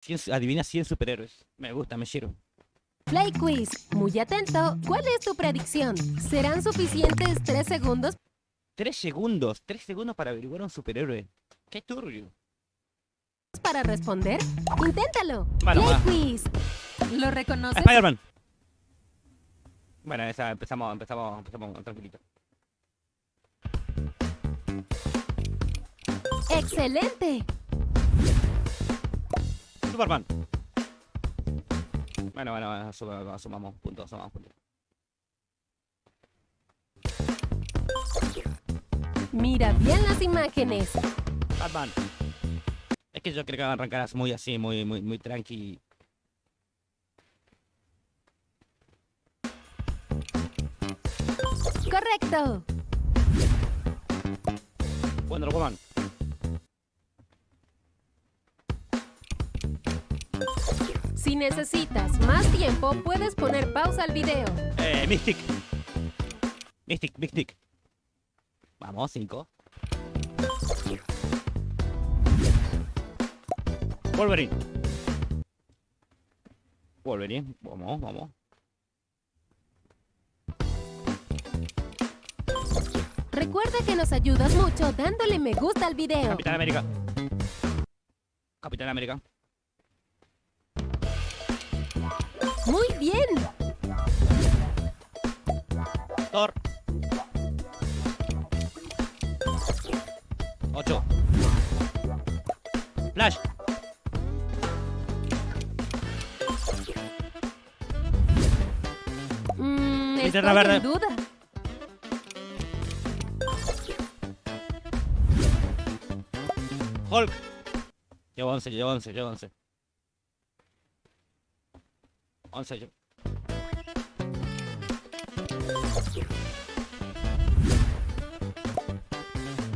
100 adivina 100 superhéroes. Me gusta, me sirve. Play Quiz. Muy atento. ¿Cuál es tu predicción? ¿Serán suficientes tres segundos 3 segundos. 3 segundos para averiguar un superhéroe. Qué turbio. para responder? Inténtalo. Bueno, Play va. Quiz. ¿Lo reconoces? Spider-Man. Bueno, esa empezamos, empezamos, empezamos tranquilito. ¡Excelente! Superman. Bueno, bueno, asuma- asumamos puntos, asumamos puntos. Mira bien las imágenes. Batman. Es que yo creo que arrancarás muy así, muy, muy, muy tranqui. Correcto. Wonder Woman. Si necesitas más tiempo, puedes poner pausa al video. Eh, Mystic. Mystic, Mystic. Vamos, 5. Wolverine. Wolverine, vamos, vamos. Recuerda que nos ayudas mucho dándole me gusta al video. Capitán América. Capitán América. Muy bien. Thor. 8. Flash. Mm, Linterna verde. en duda. Hulk. Llevo 11, llevo 11, llevo 11. 11 yo.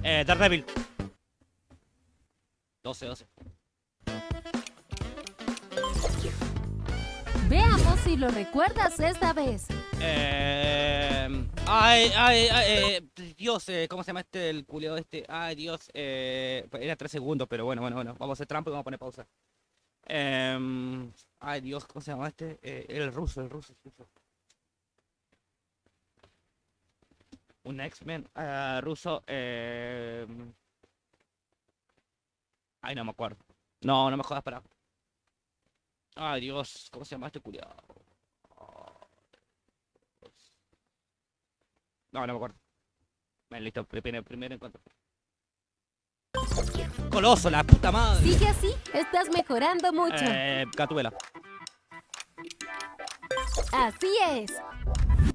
Eh, Daredevil. 12, 12. Veamos si lo recuerdas esta vez. Eh, ay, ay, ay, eh, Dios, eh, ¿cómo se llama este, el culeo este? Ay, Dios, eh, era 3 segundos, pero bueno, bueno, bueno, vamos a hacer trampa y vamos a poner pausa. Em, ay, Dios, ¿cómo se llama este? Eh, el ruso, el ruso. Un X-Men ah, ruso, eh... Ay, no me acuerdo. No, no me jodas, para. Ay, Dios, ¿cómo se llama este culiao? No, no me acuerdo. Bueno, listo, primer, primer encuentro. Coloso, la puta madre. Sigue así, estás mejorando mucho. Eh, Gatubela. Así es.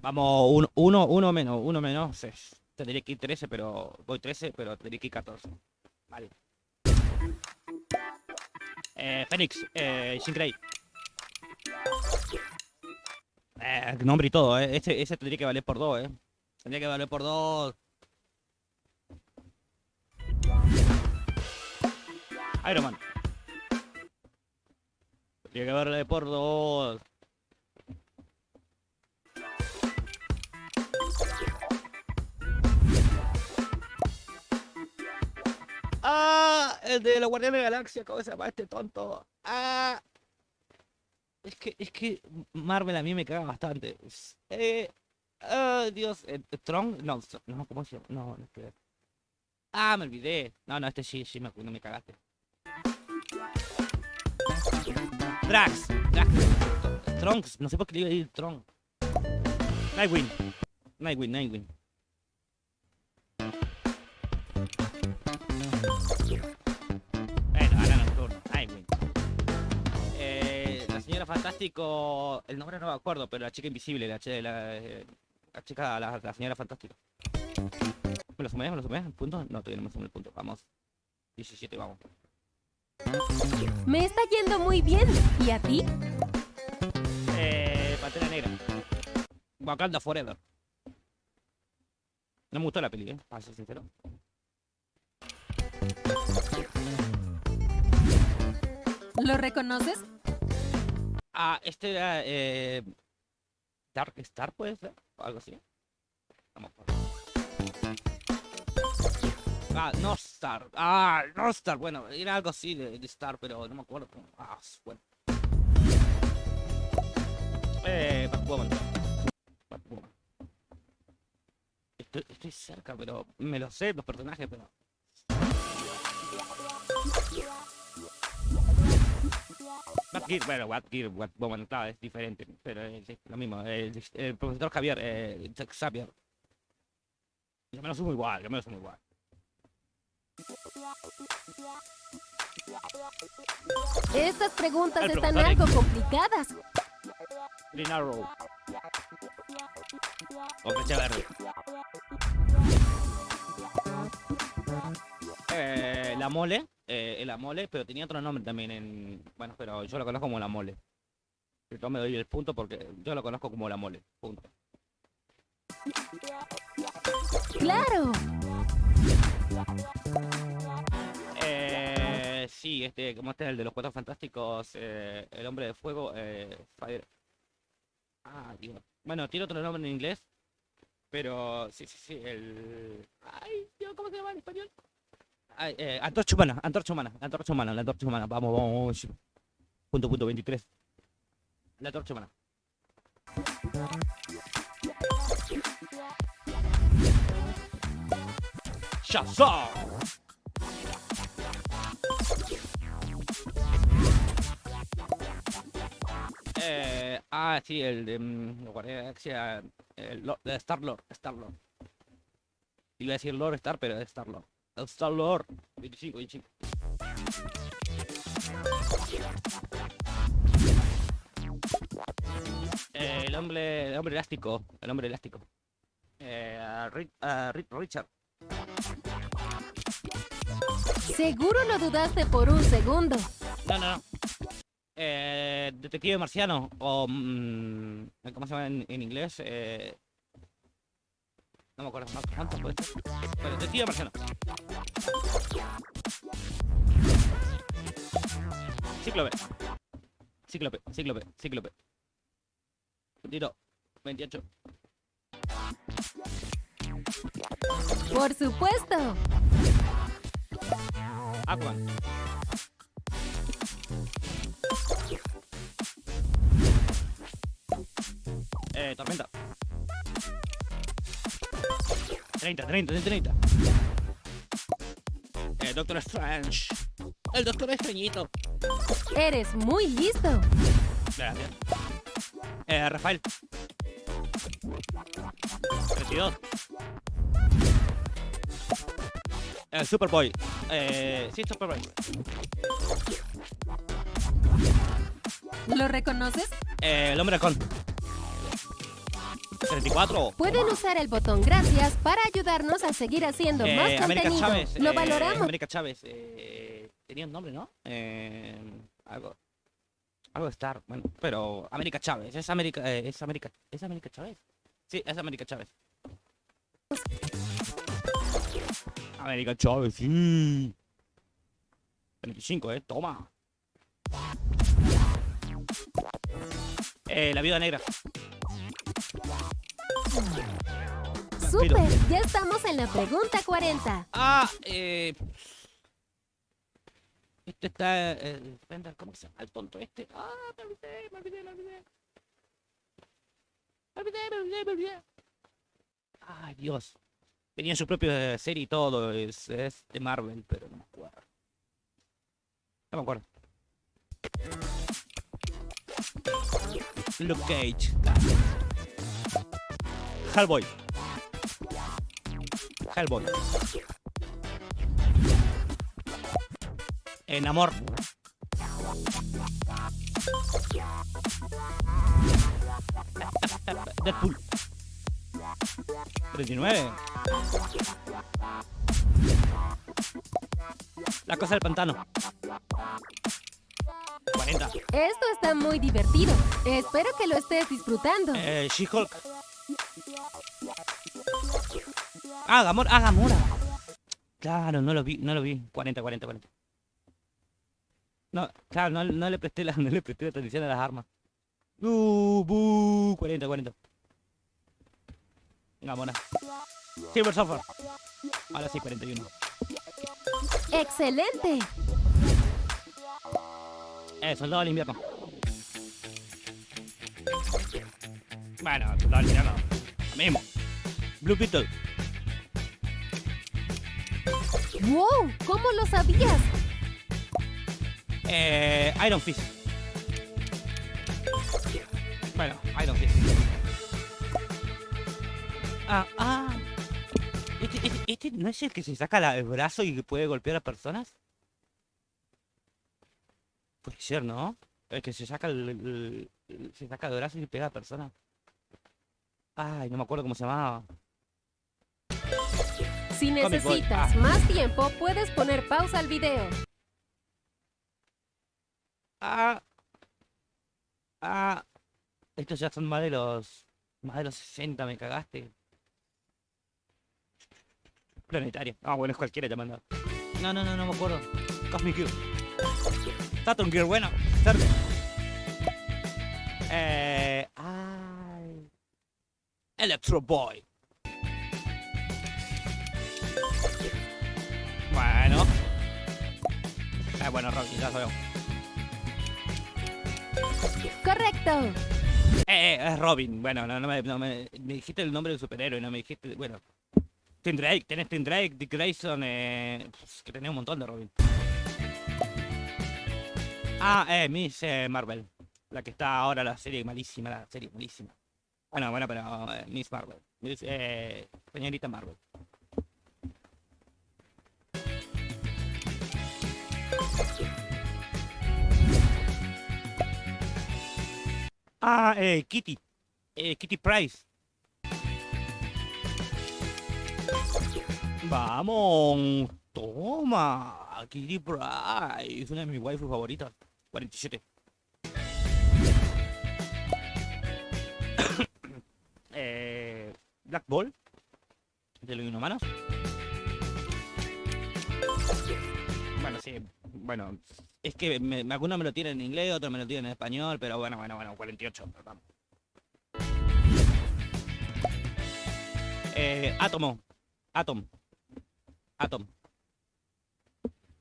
Vamos, uno, uno, uno menos, uno menos. sí. Tendría que ir 13, pero. Voy 13, pero tendría que ir 14. Vale. Eh, Fénix, eh, Grey. Eh, nombre y todo, eh. Ese, ese tendría que valer por dos, eh. Tendría que valer por dos. Iron Man. Tendría que valer por dos. Ah, el de la Guardiana de la Galaxia, ¿cómo se llama este tonto? Ah. Es que, es que Marvel a mí me caga bastante. Eh, ah, Dios, eh, Tron, no, no, ¿cómo se llama? No, no es. Ah, me olvidé. No, no, este sí, sí, me, no me cagaste. Drax, Drax, Trunks, no sé por qué le iba a decir Tron. Nightwing, Nightwing, Nightwing. Bueno, ahora nocturno. Nightwing. Eh, la señora Fantástico. El nombre no me acuerdo, pero la chica invisible, la, eh, chica, la, señora Fantástico. ¿Me lo sumé? ¿Me lo sumé? ¿El punto? No, todavía no me sumé el punto. Vamos. 17, vamos. Me está yendo muy bien. ¿Y a ti? Eh, Pantera Negra. Wakanda Forever. No me gustó la peli, ¿eh? Para ser sincero. ¿Lo reconoces? Ah, este era. Eh, Dark Star, puede ser. O algo así. Vamos. por- Ah, no Star. Ah, no Star. Bueno, era algo así de, de Star, pero no me acuerdo. Ah, bueno. Eh, Batwoman. Batwoman. Estoy, cerca, pero me lo sé los personajes, pero. Batgear, bueno, Batgear, Batwoman, claro, es diferente, pero es, lo mismo. El, el profesor Javier, eh, Xavier. Yo me lo sumo igual, yo me lo sumo igual. Estas preguntas están algo complicadas. Green Arrow. O flecha verde. Eh, la mole, eh, la mole, pero tenía otro nombre también en. Bueno, pero yo lo conozco como la mole. Yo me doy el punto porque yo lo conozco como la mole. Punto. Claro. Sí, este, como este es el de los cuatro fantásticos, eh, el hombre de fuego, eh, Fire. Ah, Dios. Bueno, tiene otro nombre en inglés, pero sí, sí, sí, el. Ay, Dios, ¿cómo se llama en español? Eh, antorcha humana, antorcha humana, antorcha humana, la antorcha humana. Vamos, vamos. Punto, punto, 23. La antorcha humana. ¡Shazam! Eh, ah, sí, el de mm, de Galaxia, el Lord- de Star Lord, Star Lord. Iba a decir Lord Star, pero es Star Lord. El Star Lord, 25, 25. Eh, el hombre, el hombre elástico, el hombre elástico. Eh, a Ri- a Ri- Richard. Seguro lo dudaste por un segundo. No, no, no. Eh, detective marciano o mm, ¿cómo se llama en, en inglés? Eh, no me acuerdo ¿cuánto- cuánto puede ser. Pero detective marciano. Cíclope. Cíclope, cíclope, cíclope. Tiro. 28. Por supuesto. Aquaman. Eh, tormenta. 30, 30, 30. Eh, Doctor Strange. El Doctor Extrañito. Eres muy listo. Gracias. Eh, Rafael. 32. Eh, Superboy. Eh, sí, Superboy. ¿Lo reconoces? Eh, el hombre halcón. 34. Pueden usar el botón gracias para ayudarnos a seguir haciendo Eh, más América contenido. Chávez. Lo eh, valoramos. América Chávez. eh, tenía un nombre, ¿no? Eh, algo. Algo de Star. Bueno, pero América Chávez. Es América. es América. ¿Es América Chávez? Sí, es América Chávez. América Chávez, sí. 25, eh. Toma. Eh, la viuda negra. Super, ya estamos en la pregunta 40. Ah, eh. Este está. Eh, ¿Cómo se llama el tonto este? Ah, me olvidé, me olvidé, me olvidé. Me olvidé, me olvidé, me olvidé. Ay, Dios. Tenía su propia serie y todo. Es, es de Marvel, pero no me acuerdo. No me acuerdo. Luke Cage. Hellboy. Hellboy. En amor. Deadpool. 39. La cosa del pantano. 40. Esto está muy divertido. Espero que lo estés disfrutando. Eh, She-Hulk. Ah, Gamora. Ah, Gamora. Claro, no lo vi, no lo vi. 40, 40, 40. No, claro, no, no le presté la, no le presté la atención a las armas. Uh, buh, 40, 40. Gamora. Silver Surfer. Ahora sí, 41. ¡Excelente! Eh, soldado del invierno. Bueno, soldado del invierno. Lo mismo. Blue Beetle. ¡Wow! ¿Cómo lo sabías? Eh, Iron Fist. Bueno, Iron Fist. Ah, ah. ¿Este, este, este no es el que se saca la- el brazo y puede golpear a personas? Puede ser, ¿no? El que se saca el- el- se saca el brazo y pega a personas. Ay, no me acuerdo cómo se llamaba. Si necesitas Ah. más tiempo, puedes poner pausa al video. Ah. Ah. Estos ya son más de los. Más de los 60, me cagaste. Planetaria. Ah, bueno, es cualquiera llamando. No, no, no, no me acuerdo. Cosmic Gear. Saturn Gear, bueno. Cerca. Eh. Ay. Electro Boy. Bueno. Eh, bueno, Rocky, ya sabemos. ¡Correcto! Eh, eh, es Robin. Bueno, no, no me, no me, me dijiste el nombre del superhéroe, no me dijiste. Bueno. Tim Drake, tenés Tim Drake, Dick Grayson, eh, pues, que tenés un montón de Robin. Ah, eh, Miss eh, Marvel. La que está ahora la serie malísima, la serie malísima. Bueno, bueno, pero eh, Miss Marvel. Miss, eh, señorita Marvel. Ah, eh, Kitty. Eh, Kitty Price. Vamos, toma. Kitty Price, una de mis waifus favoritas. 47. eh, Black Ball. De los inhumanos. Bueno, sí. Bueno, es que me, me- algunos me lo tienen en inglés, otros me lo tienen en español, pero bueno, bueno, bueno, 48. Vamos. Eh, Átomo. Atom. Atom.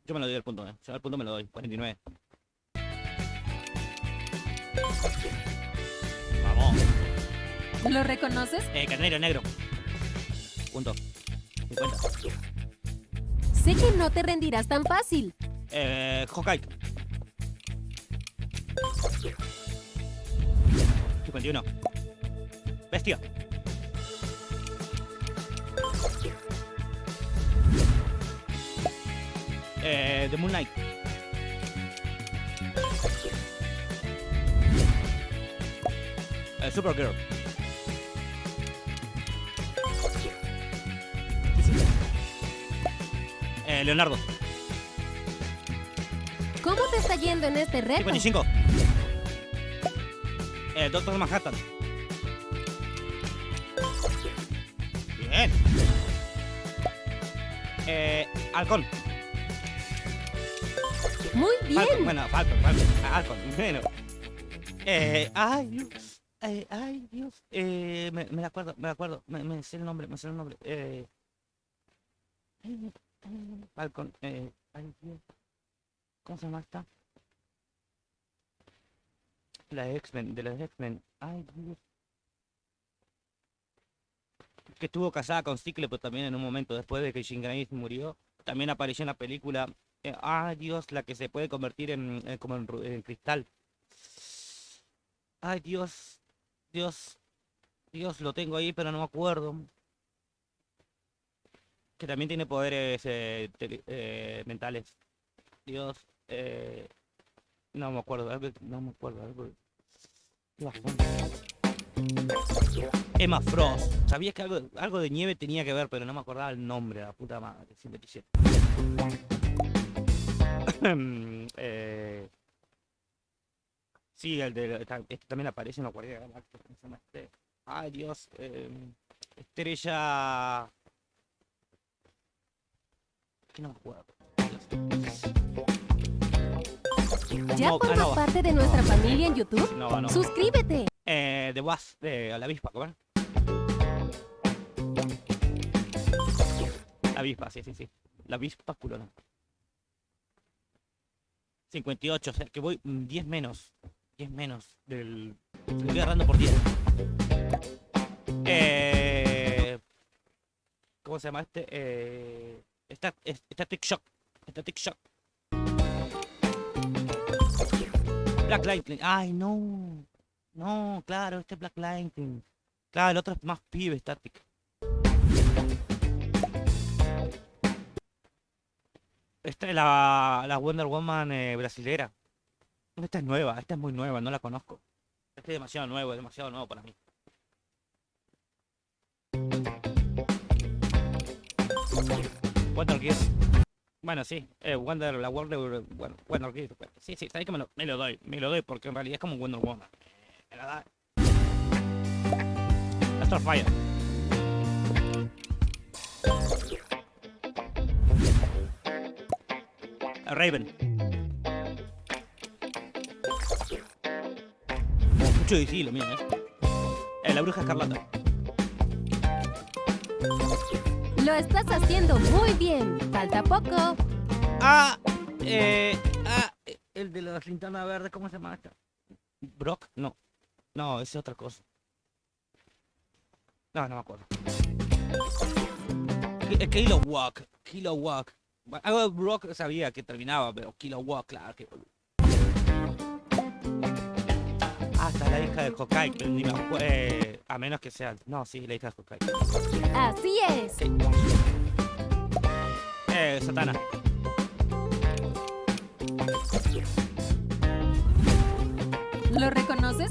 Yo me lo doy el punto, eh. Yo el punto me lo doy. 49. Vamos. ¿Lo reconoces? Eh, carnero negro. Punto. 50. Sé que no te rendirás tan fácil. Eh, Hawkeye. 51. Bestia. Eh, The Moon Knight. Eh, Supergirl. Eh, Leonardo. ¿Cómo te está yendo en este reto? 55. Eh, Doctor Manhattan. Bien. Eh, Halcón. Muy Falcon. bien. Bueno, Falcon, Falcon. Ah, Halcon. Bueno. Eh, ay, Dios. Eh, ay, Dios. Eh, me, me acuerdo, me acuerdo. Me, me sé el nombre, me sé el nombre. Eh, Falcon. Eh, ay, Dios. ¿Cómo se llama esta? La X-Men, de las X-Men. Ay, Dios. Que estuvo casada con Cíclope también en un momento después de que Jean Grey murió. También apareció en la película. eh, ay, Dios, la que se puede convertir en, eh, como en, cristal. Ay, Dios. Dios. Dios, lo tengo ahí, pero no me acuerdo. Que también tiene poderes eh, mentales. Dios. Eh, no me acuerdo, algo- no me acuerdo. Emma Frost. Sabía que algo, de nieve tenía que ver, pero no me acordaba el nombre, la puta madre. 57. eh, sí, el de. Este también aparece en la Guardia Galáctica. ¿cómo se llama este? Ay, Dios. eh, estrella. Que no me acuerdo. ¿Ya No, ah, formas no. parte de nuestra familia en YouTube? No, no. Suscríbete. Eh, de Was, de la avispa, ¿cómo? La avispa, sí, sí, sí. La avispa culona. 58, o sea que voy mm, 10 menos. 10 menos del. Le voy agarrando por 10. Eh. ¿Cómo se llama este? Eh. Static Shock. Static Shock. Black Lightning. Ay, no. No, claro, este es Black Lightning. Claro, el otro es más pibe, Static. Esta es la, la Wonder Woman eh, brasilera. Esta es nueva, esta es muy nueva, no la conozco. Este es demasiado nuevo, es demasiado nuevo para mí. Wonder Gear. Bueno, sí, eh, Wonder, la Wonder, bueno, Wonder Sí, sí, sabes que me lo, doy, me lo doy, porque en realidad es como Wonder Woman. Me la da. Starfire. Raven. Mucho difícil lo ¿eh? Eh, La bruja escarlata. Lo estás haciendo muy bien. Falta poco. Ah, eh, ah, eh, el de la linterna verde, ¿cómo se llama? Brock, no. No, es otra cosa. No, no me acuerdo. Ki- Kilowog, Kilowog. Bueno, Algo de Brock sabía que terminaba, pero Kilowog, claro que. Está la hija de ni me acuerdo. eh, a menos que sea. No, sí, la hija de Hawkeye. Así es. Eh, Satana. ¿Lo reconoces?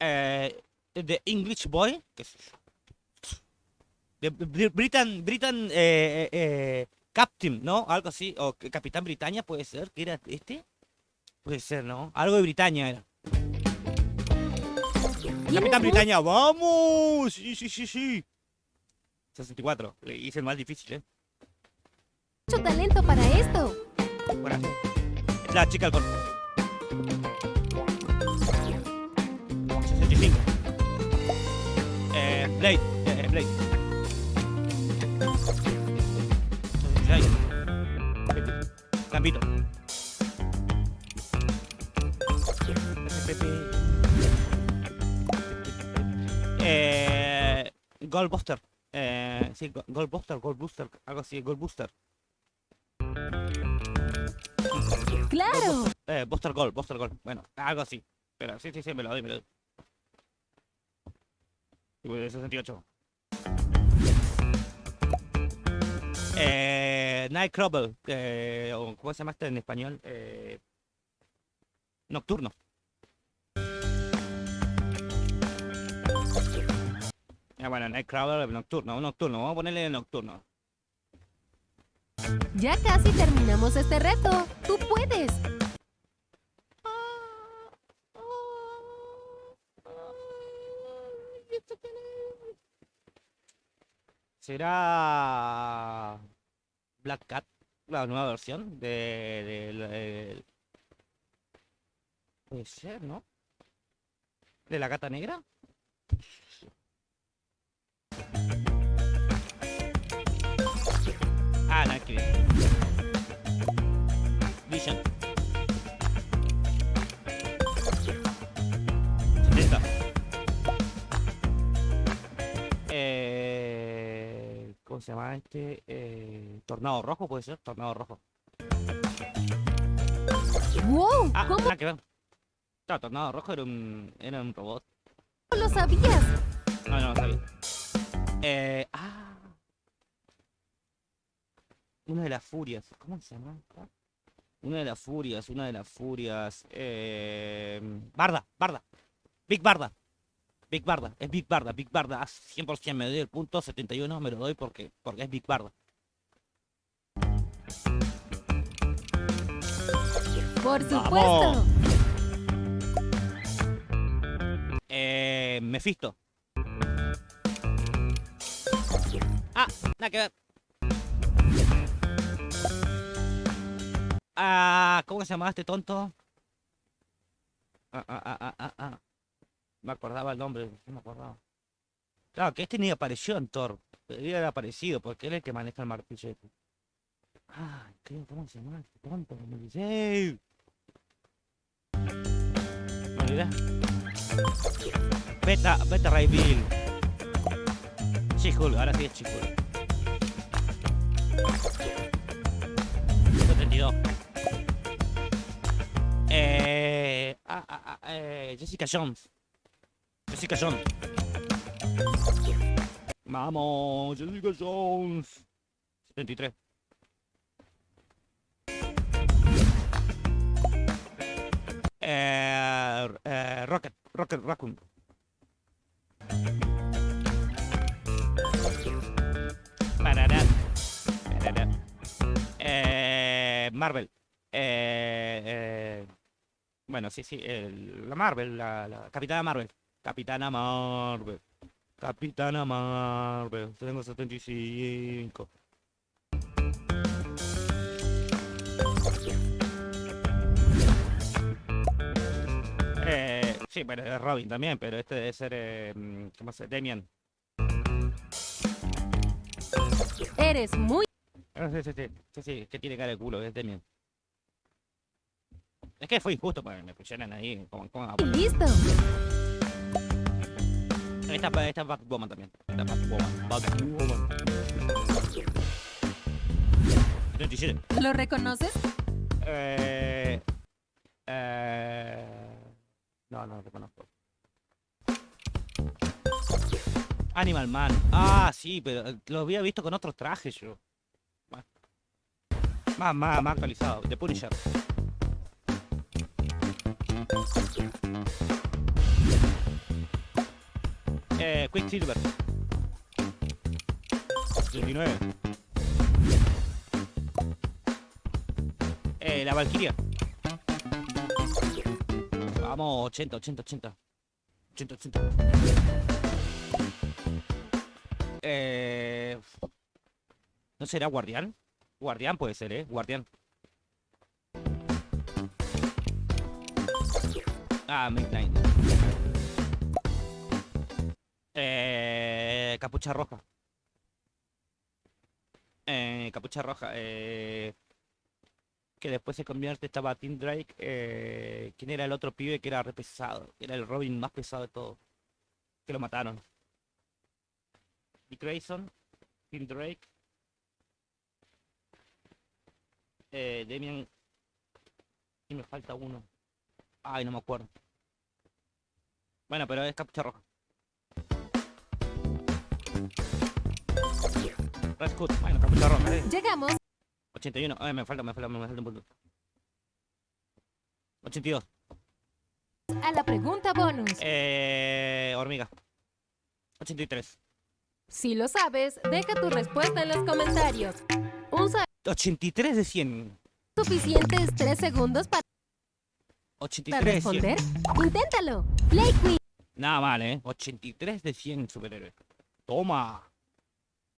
eh, The English Boy, qué sé yo. The Br- Britain, Britain eh, eh, Captain, ¿no? Algo así, o Capitán Britannia puede ser, que era este. Puede ser, ¿no? Algo de Britannia era. ¿Tienes Capitán Britannia, vamos, sí, sí, sí, sí. 64, le hice el más difícil, ¿eh? mucho talento para esto. Bueno, es la chica del golf. 65. Eh, Blade, eh, Blade. 66. Gambito. Eh, Goldbuster. Eh, sí, Go- Goldbuster, Goldbuster, algo así, Goldbuster. Claro. Eh, Buster Gold, Buster Gold. Bueno, algo así. Pero sí, sí, sí, me lo doy, me lo doy. Y voy de 68. Eh, Nightcrawler. Eh, o ¿Cómo se llama este en español? Eh, nocturno. Eh, bueno, Nightcrawler nocturno, un nocturno. Vamos a ponerle nocturno. Ya casi terminamos este reto. Tú puedes. ¿Será Black Cat? La nueva versión de, de- de- Puede ser, ¿no? ¿De la gata negra? No, Vision. 70. Eh, ¿Cómo se llama este? Eh, Tornado rojo, puede ser. Tornado rojo. ¡Wow! Ah, ¿Cómo nada que ver. No, Tornado rojo era un, era un robot. lo sabías? No, no lo sabía. Eh, ah. Una de las furias. ¿Cómo se llama? Una de las furias, una de las furias. Eh, Barda, Barda. Big Barda. Big Barda, es Big Barda, Big Barda. Ah, 100% me doy el punto, 71 me lo doy porque, porque es Big Barda. Por supuesto. Eh, Mephisto. Ah, nada que ver. Ah, ¿cómo se llamaba este tonto? Ah, ah, ah, ah, ah, ah. Me acordaba el nombre, no me acordaba. Claro, que este ni apareció en Thor. Debería haber aparecido, porque él es el que maneja el martillo. este. Ah, ¿cómo se llama? este Tonto, me olvidé. Beta, Beta Ray Bill. She-Hulk, ahora sí es She-Hulk. 72. Eh, ah, ah, ah, eh, Jessica Jones. Jessica Jones. Vamos, Jessica Jones. 73. Eh, eh, Rocket, Rocket Raccoon. Eh, Marvel. Eh, eh, bueno, sí, sí, el- la Marvel, la, la Capitana Marvel. Capitana Marvel. Capitana Marvel. Tengo 75. Eh, sí, bueno, es Robin también, pero este debe ser, eh, mm, ¿cómo se Damian. Eres muy Ah, sí, sí, sí, sí, sí, que tiene cara de culo, es Damian. Es que fue injusto, porque me pusieron ahí como, como listo. Esta, esta es Batwoman también. Esta es Batwoman. Batwoman. 77. ¿Lo reconoces? Eh, eh, no, no lo reconozco. Animal Man. Ah, sí, pero eh, lo había visto con otros trajes yo. Más, más, más, más actualizado. The Punisher. Eh, Quicksilver. 79. Eh, la Valkyria. Vamos, 80, 80, 80. 80, 80. Eh... ¿No será Guardián? Guardián puede ser, ¿eh? Guardián. Ah, Midnight. Eh... Capucha roja. Eh... Capucha roja. Eh que después se convierte, estaba Tim Drake, eh, ¿quién era el otro pibe que era re pesado? Era el Robin más pesado de todo. Que lo mataron. Dick Grayson, Tim Drake, eh, Damian, y me falta uno. Ay, no me acuerdo. Bueno, pero es capucha roja. Hood, bueno, capucha roja, ¿eh? Llegamos 81. Ay, me falta, me falta, me falta un punto. 82. a la pregunta bonus. Eh, hormiga. 83. Si lo sabes, deja tu respuesta en los comentarios. Usa 83 de 100. suficientes 3 segundos para 83 de 100. responder. Inténtalo. Play quiz. Nada mal, ¿eh? 83 de 100 superhéroes. Toma.